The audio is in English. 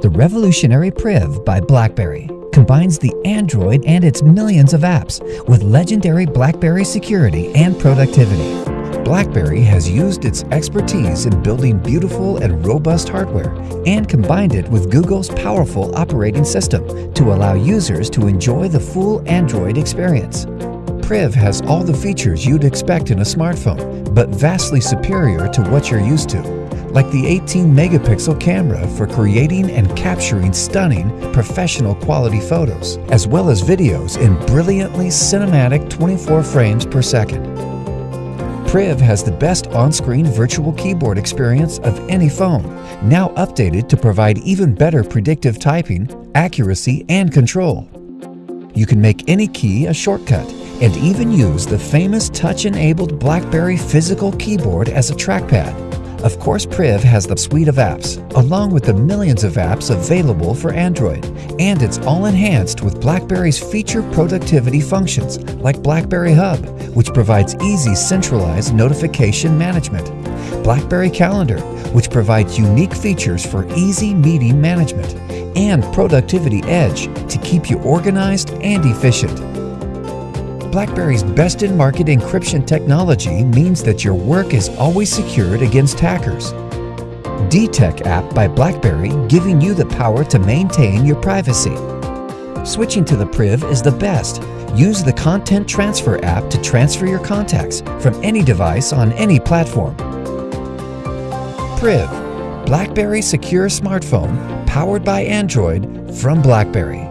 The revolutionary Priv by BlackBerry combines the Android and its millions of apps with legendary BlackBerry security and productivity. BlackBerry has used its expertise in building beautiful and robust hardware and combined it with Google's powerful operating system to allow users to enjoy the full Android experience. Priv has all the features you'd expect in a smartphone, but vastly superior to what you're used to like the 18 megapixel camera for creating and capturing stunning, professional quality photos, as well as videos in brilliantly cinematic 24 frames per second. Priv has the best on-screen virtual keyboard experience of any phone, now updated to provide even better predictive typing, accuracy, and control. You can make any key a shortcut and even use the famous touch-enabled BlackBerry physical keyboard as a trackpad. Of course, Priv has the suite of apps, along with the millions of apps available for Android, and it's all enhanced with BlackBerry's feature productivity functions like BlackBerry Hub, which provides easy centralized notification management, BlackBerry Calendar, which provides unique features for easy meeting management, and Productivity Edge to keep you organized and efficient. BlackBerry's best-in-market encryption technology means that your work is always secured against hackers. DTEK app by BlackBerry giving you the power to maintain your privacy. Switching to the Priv is the best. Use the Content Transfer app to transfer your contacts from any device on any platform. Priv, BlackBerry secure smartphone powered by Android from BlackBerry.